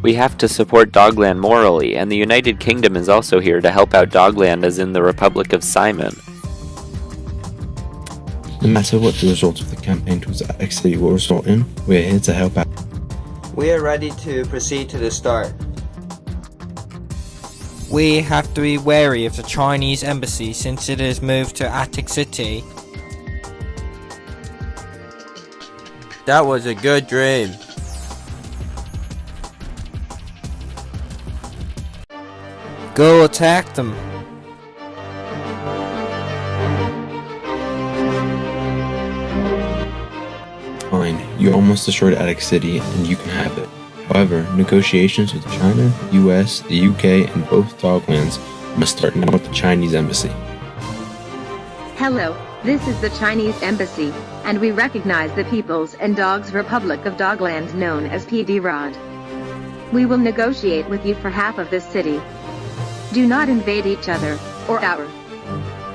We have to support Dogland morally, and the United Kingdom is also here to help out Dogland as in the Republic of Simon. No matter what the results of the campaign towards Attic City will result in, we are here to help out. We are ready to proceed to the start. We have to be wary of the Chinese embassy since it has moved to Attic City. That was a good dream. Go attack them. Fine, you almost destroyed Attic City, and you can have it. However, negotiations with China, US, the UK, and both Doglands must start now with the Chinese embassy. Hello, this is the Chinese Embassy, and we recognize the People's and Dogs Republic of Dogland known as PD Rod. We will negotiate with you for half of this city. Do not invade each other, or our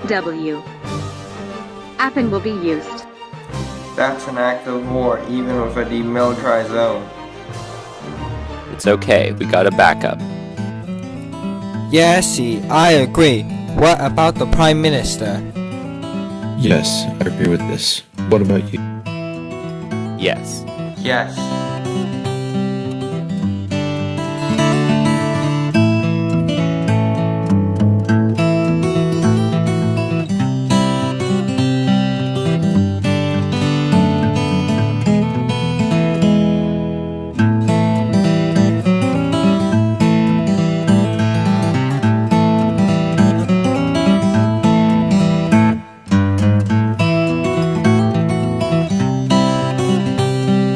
W. Appen will be used. That's an act of war, even with a demilitarized zone. It's okay, we got a backup. Yes, see, I agree. What about the Prime Minister? Yes, I agree with this. What about you? Yes. Yes.